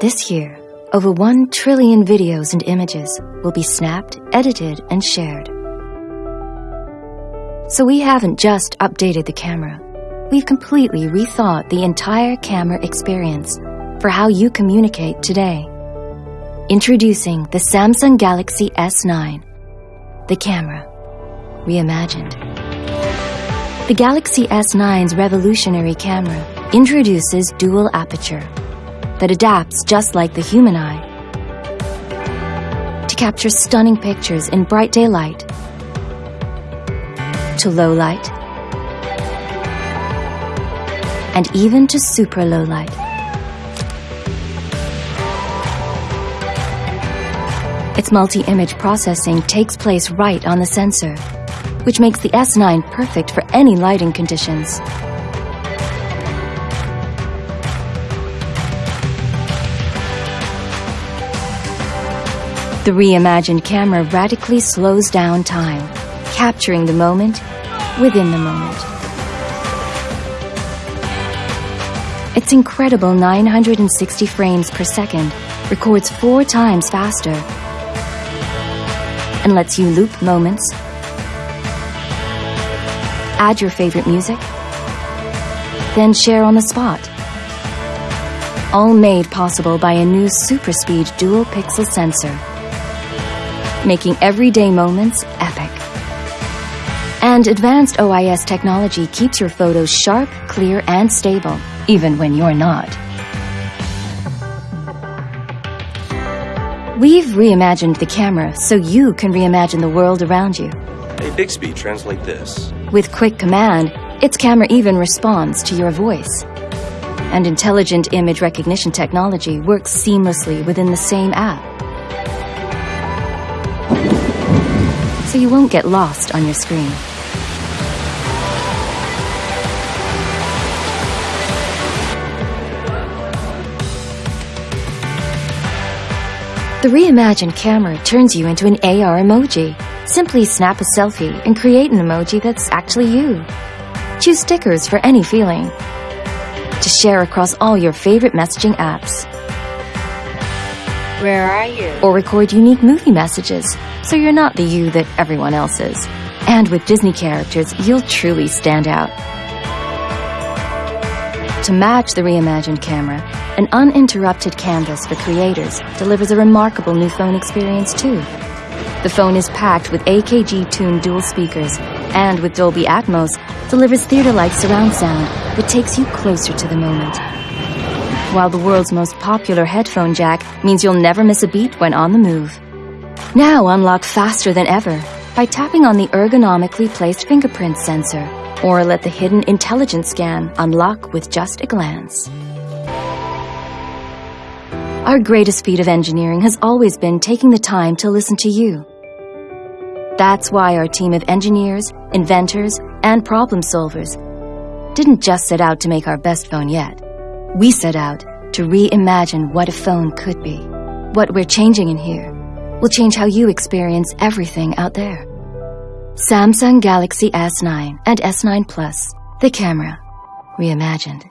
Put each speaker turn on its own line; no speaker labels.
This year, over 1 trillion videos and images will be snapped, edited, and shared. So we haven't just updated the camera. We've completely rethought the entire camera experience for how you communicate today. Introducing the Samsung Galaxy S9, the camera, reimagined. The Galaxy S9's revolutionary camera introduces dual aperture that adapts just like the human eye to capture stunning pictures in bright daylight, to low light, and even to super low light. Its multi-image processing takes place right on the sensor, which makes the S9 perfect for any lighting conditions. The reimagined camera radically slows down time, capturing the moment within the moment. Its incredible 960 frames per second records four times faster and lets you loop moments, add your favorite music, then share on the spot. All made possible by a new super speed dual pixel sensor making everyday moments epic. And advanced OIS technology keeps your photos sharp, clear, and stable, even when you're not. We've reimagined the camera so you can reimagine the world around you.
Hey, Bixby, translate this.
With quick command, its camera even responds to your voice. And intelligent image recognition technology works seamlessly within the same app. So you won't get lost on your screen. The reimagined camera turns you into an AR emoji. Simply snap a selfie and create an emoji that's actually you. Choose stickers for any feeling. To share across all your favorite messaging apps.
Where are you?
Or record unique movie messages so you're not the you that everyone else is. And with Disney characters, you'll truly stand out. To match the reimagined camera, an uninterrupted canvas for creators delivers a remarkable new phone experience too. The phone is packed with AKG-tuned dual speakers and with Dolby Atmos delivers theater-like surround sound that takes you closer to the moment. While the world's most popular headphone jack means you'll never miss a beat when on the move. Now unlock faster than ever by tapping on the ergonomically placed fingerprint sensor or let the hidden intelligence scan unlock with just a glance. Our greatest feat of engineering has always been taking the time to listen to you. That's why our team of engineers, inventors, and problem solvers didn't just set out to make our best phone yet. We set out to reimagine what a phone could be. What we're changing in here will change how you experience everything out there. Samsung Galaxy S9 and S9 Plus, the camera, reimagined.